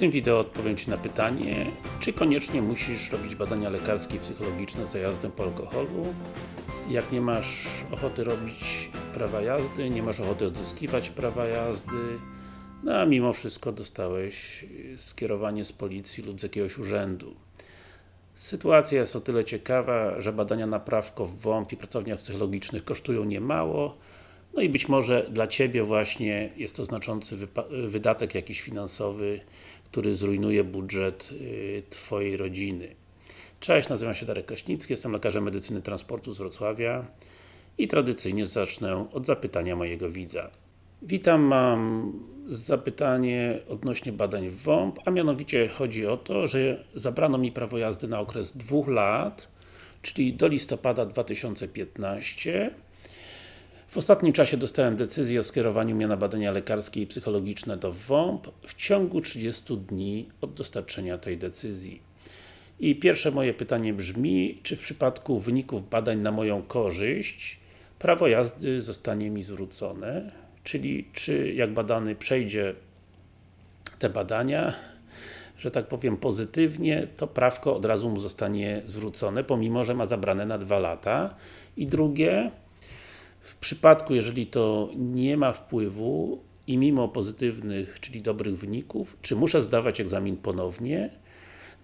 tym wideo odpowiem Ci na pytanie, czy koniecznie musisz robić badania lekarskie i psychologiczne za jazdę po alkoholu. Jak nie masz ochoty robić prawa jazdy, nie masz ochoty odzyskiwać prawa jazdy, no a mimo wszystko dostałeś skierowanie z policji lub z jakiegoś urzędu. Sytuacja jest o tyle ciekawa, że badania na prawko w WOMP i pracowniach psychologicznych kosztują niemało, no i być może dla Ciebie właśnie jest to znaczący wydatek jakiś finansowy, który zrujnuje budżet y, Twojej rodziny. Cześć, nazywam się Darek Kraśnicki, jestem lekarzem medycyny transportu z Wrocławia i tradycyjnie zacznę od zapytania mojego widza. Witam, mam zapytanie odnośnie badań w WOMP, a mianowicie chodzi o to, że zabrano mi prawo jazdy na okres dwóch lat, czyli do listopada 2015 w ostatnim czasie dostałem decyzję o skierowaniu mnie na badania lekarskie i psychologiczne do WOMP w ciągu 30 dni od dostarczenia tej decyzji. I pierwsze moje pytanie brzmi, czy w przypadku wyników badań na moją korzyść prawo jazdy zostanie mi zwrócone? Czyli, czy jak badany przejdzie te badania, że tak powiem pozytywnie, to prawko od razu mu zostanie zwrócone, pomimo, że ma zabrane na dwa lata. I drugie, w przypadku, jeżeli to nie ma wpływu i mimo pozytywnych, czyli dobrych wyników, czy muszę zdawać egzamin ponownie?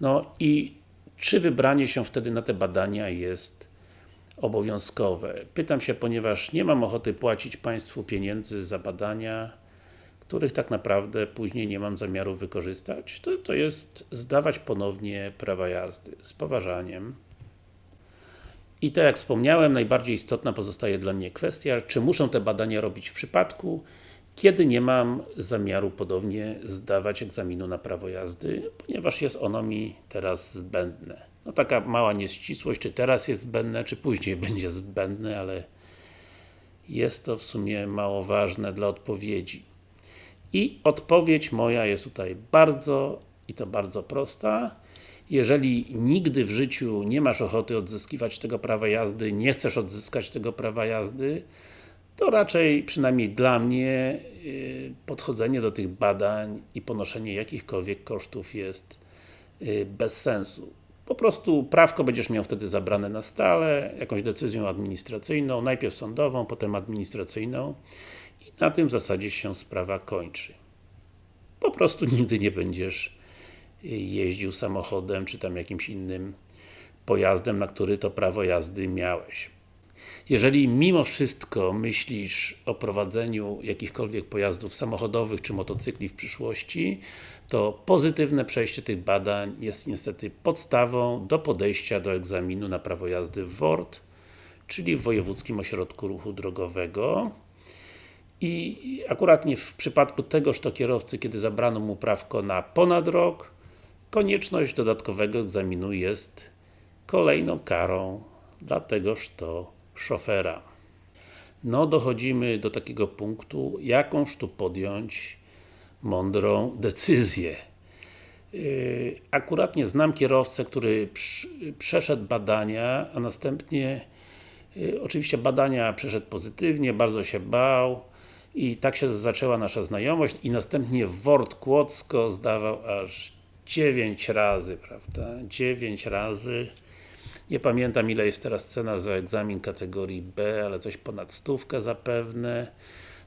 No i czy wybranie się wtedy na te badania jest obowiązkowe? Pytam się, ponieważ nie mam ochoty płacić Państwu pieniędzy za badania, których tak naprawdę później nie mam zamiaru wykorzystać. To, to jest zdawać ponownie prawa jazdy. Z poważaniem. I tak jak wspomniałem, najbardziej istotna pozostaje dla mnie kwestia, czy muszę te badania robić w przypadku, kiedy nie mam zamiaru podobnie zdawać egzaminu na prawo jazdy, ponieważ jest ono mi teraz zbędne. No taka mała nieścisłość, czy teraz jest zbędne, czy później będzie zbędne, ale jest to w sumie mało ważne dla odpowiedzi. I odpowiedź moja jest tutaj bardzo, i to bardzo prosta jeżeli nigdy w życiu nie masz ochoty odzyskiwać tego prawa jazdy, nie chcesz odzyskać tego prawa jazdy, to raczej, przynajmniej dla mnie, y, podchodzenie do tych badań i ponoszenie jakichkolwiek kosztów jest y, bez sensu. Po prostu prawko będziesz miał wtedy zabrane na stale, jakąś decyzją administracyjną, najpierw sądową, potem administracyjną i na tym w zasadzie się sprawa kończy. Po prostu nigdy nie będziesz jeździł samochodem, czy tam jakimś innym pojazdem, na który to prawo jazdy miałeś. Jeżeli mimo wszystko myślisz o prowadzeniu jakichkolwiek pojazdów samochodowych czy motocykli w przyszłości, to pozytywne przejście tych badań jest niestety podstawą do podejścia do egzaminu na prawo jazdy w WORD, czyli w Wojewódzkim Ośrodku Ruchu Drogowego. I akuratnie w przypadku tegoż to kierowcy, kiedy zabrano mu prawko na ponad rok, konieczność dodatkowego egzaminu jest kolejną karą dla tegoż to szofera. No, dochodzimy do takiego punktu, jakąż tu podjąć mądrą decyzję. Yy, akuratnie znam kierowcę, który przeszedł badania, a następnie yy, oczywiście badania przeszedł pozytywnie, bardzo się bał i tak się zaczęła nasza znajomość i następnie w Wort Kłodzko zdawał aż 9 razy, prawda? 9 razy. Nie pamiętam ile jest teraz cena za egzamin kategorii B, ale coś ponad stówkę zapewne.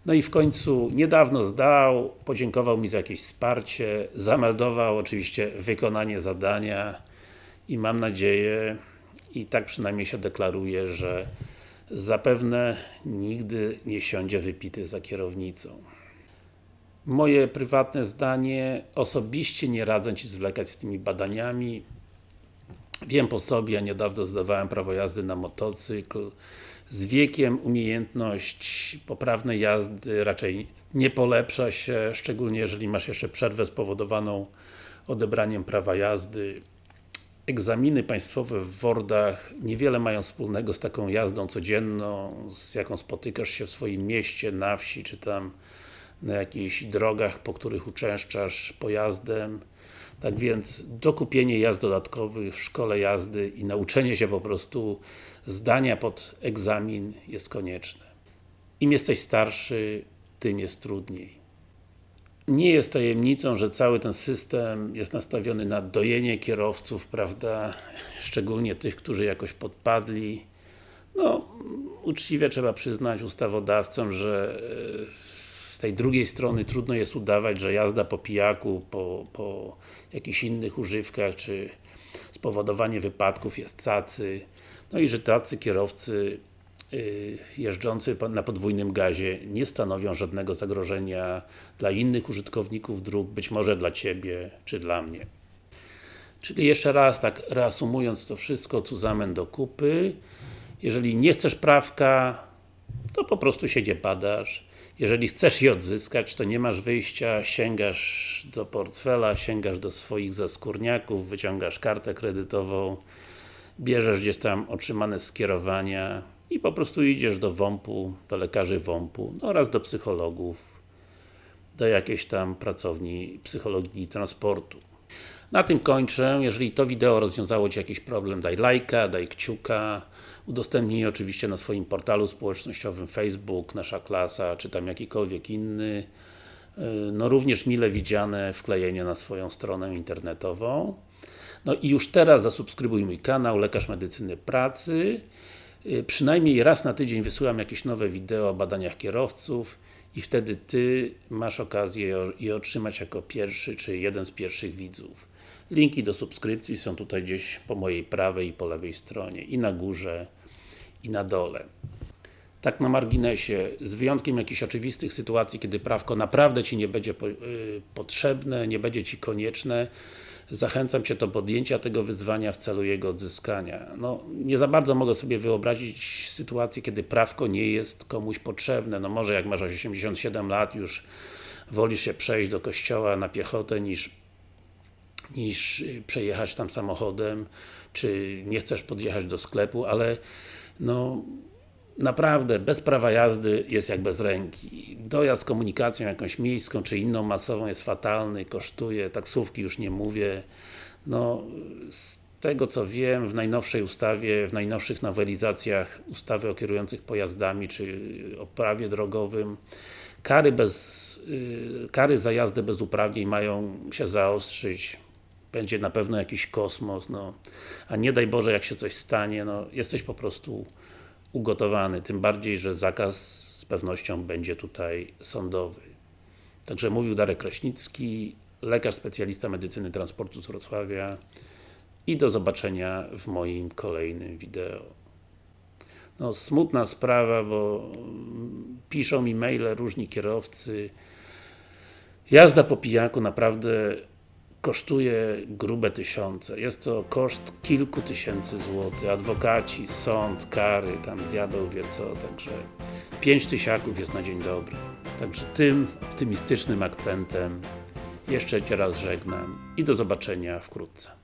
No i w końcu niedawno zdał, podziękował mi za jakieś wsparcie, zameldował oczywiście wykonanie zadania i mam nadzieję, i tak przynajmniej się deklaruje, że zapewne nigdy nie siądzie wypity za kierownicą. Moje prywatne zdanie, osobiście nie radzę Ci zwlekać z tymi badaniami. Wiem po sobie, ja niedawno zdawałem prawo jazdy na motocykl. Z wiekiem umiejętność poprawnej jazdy raczej nie polepsza się, szczególnie jeżeli masz jeszcze przerwę spowodowaną odebraniem prawa jazdy. Egzaminy państwowe w Wordach niewiele mają wspólnego z taką jazdą codzienną, z jaką spotykasz się w swoim mieście, na wsi, czy tam na jakichś drogach, po których uczęszczasz pojazdem. Tak więc dokupienie jazd dodatkowych w szkole jazdy i nauczenie się po prostu zdania pod egzamin jest konieczne. Im jesteś starszy, tym jest trudniej. Nie jest tajemnicą, że cały ten system jest nastawiony na dojenie kierowców, prawda, szczególnie tych, którzy jakoś podpadli. No, uczciwie trzeba przyznać ustawodawcom, że e, tej drugiej strony trudno jest udawać, że jazda po pijaku, po, po jakichś innych używkach, czy spowodowanie wypadków jest cacy. No i że tacy kierowcy y, jeżdżący na podwójnym gazie nie stanowią żadnego zagrożenia dla innych użytkowników dróg, być może dla Ciebie, czy dla mnie. Czyli jeszcze raz, tak reasumując to wszystko, tu zamen do kupy. Jeżeli nie chcesz prawka, to po prostu się nie badasz. Jeżeli chcesz je odzyskać, to nie masz wyjścia, sięgasz do portfela, sięgasz do swoich zaskórniaków, wyciągasz kartę kredytową, bierzesz gdzieś tam otrzymane skierowania i po prostu idziesz do WOMP-u, do lekarzy WOMP-u no oraz do psychologów, do jakiejś tam pracowni psychologii transportu. Na tym kończę. Jeżeli to wideo rozwiązało Ci jakiś problem, daj lajka, daj kciuka, udostępnij oczywiście na swoim portalu społecznościowym Facebook, Nasza Klasa, czy tam jakikolwiek inny. Yy, No również mile widziane wklejenie na swoją stronę internetową. No i już teraz zasubskrybuj mój kanał Lekarz Medycyny Pracy. Yy, Przynajmniej raz na tydzień wysyłam jakieś nowe wideo o badaniach kierowców i wtedy Ty masz okazję je otrzymać jako pierwszy, czy jeden z pierwszych widzów. Linki do subskrypcji są tutaj gdzieś po mojej prawej i po lewej stronie, i na górze, i na dole. Tak na marginesie, z wyjątkiem jakichś oczywistych sytuacji, kiedy prawko naprawdę Ci nie będzie y, potrzebne, nie będzie Ci konieczne, zachęcam Cię do podjęcia tego wyzwania w celu jego odzyskania. No, nie za bardzo mogę sobie wyobrazić sytuację, kiedy prawko nie jest komuś potrzebne. No może jak masz 87 lat, już wolisz się przejść do kościoła na piechotę niż niż przejechać tam samochodem, czy nie chcesz podjechać do sklepu, ale no naprawdę, bez prawa jazdy jest jak bez ręki. Dojazd komunikacją jakąś miejską, czy inną masową jest fatalny, kosztuje, taksówki już nie mówię. No, z tego co wiem, w najnowszej ustawie, w najnowszych nowelizacjach ustawy o kierujących pojazdami, czy o prawie drogowym, kary bez y, kary za jazdę bez uprawnień mają się zaostrzyć będzie na pewno jakiś kosmos, no, a nie daj Boże, jak się coś stanie, no, jesteś po prostu ugotowany, tym bardziej, że zakaz z pewnością będzie tutaj sądowy. Także mówił Darek Kraśnicki, lekarz specjalista medycyny transportu z Wrocławia i do zobaczenia w moim kolejnym wideo. No, smutna sprawa, bo mm, piszą mi maile różni kierowcy. Jazda po pijaku naprawdę kosztuje grube tysiące. Jest to koszt kilku tysięcy złotych. Adwokaci, sąd, kary, tam diabeł wie co, także pięć tysiaków jest na dzień dobry. Także tym optymistycznym akcentem jeszcze Cię raz żegnam i do zobaczenia wkrótce.